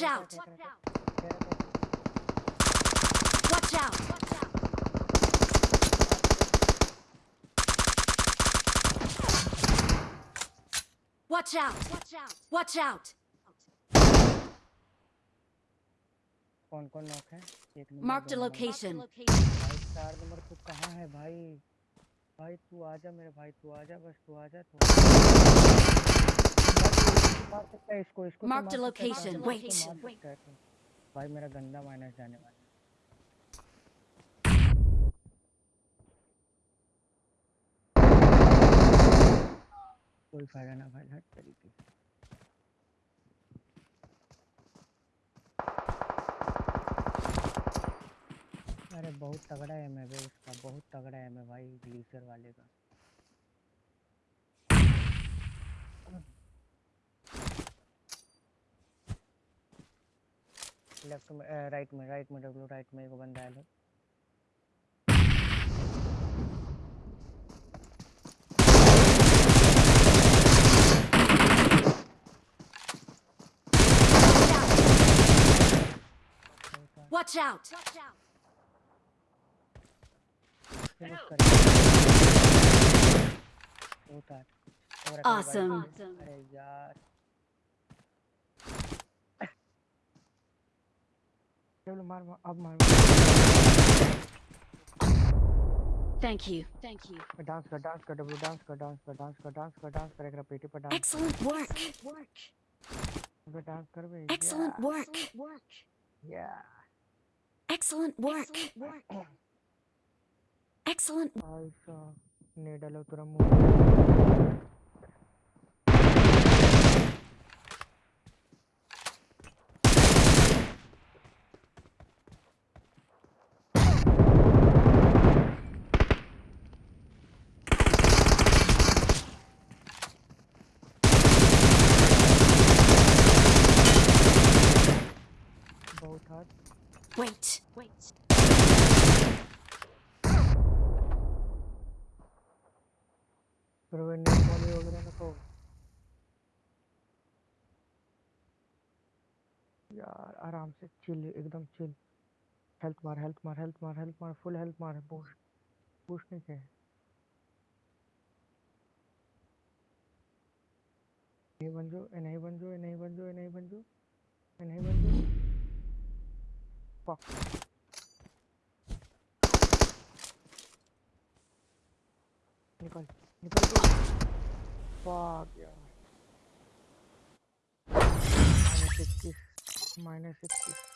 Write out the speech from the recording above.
Watch out! Watch out! Watch out! Watch out! कौन कौन knock है एक नंबर Marked a दो नंबर। location. भाई चार नंबर तू कहाँ है भाई भाई तू आजा मेरे भाई तू आजा बस तू आजा तू मार सकता है इसको इसको तो Marked a मार सकता है, location. इसको Wait. मार सकता है तू। भाई मेरा गंदा माइनस जाने वाला कोई फ़ायदा ना भाई हट तरीके से अरे बहुत तगड़ा है मैं उसका बहुत तगड़ा है मैं भाई ग्लीसर वाले का लेफ़्ट में राइट में राइट में डब्लू राइट में एक बंदा है Watch out! रखा है भाई। Awesome. अरे यार चलो मार मार अब मार Thank you. Thank you. Dance कर डांस कर डब्लू डांस कर डांस कर डांस कर डांस कर डांस कर एक पेटी पर डांस Excellent work. कर डांस कर बे Excellent work. या Excellent work. Excellent. ऐसा ने डालो तेरा Wait. Wait. यार, आराम से चिल एकदम चिल हेल्थ मार हेल्थ मार हेल्थ मार हेल्थ मार फुल हेल्थ मार बूस्ट बूस्ट नहीं चाहिए नहीं बन जो ए नहीं बन जो ए नहीं बन जो ए नहीं बन जो ए नहीं बन जो फक निकल निकल फक यार माइनस इक्कीस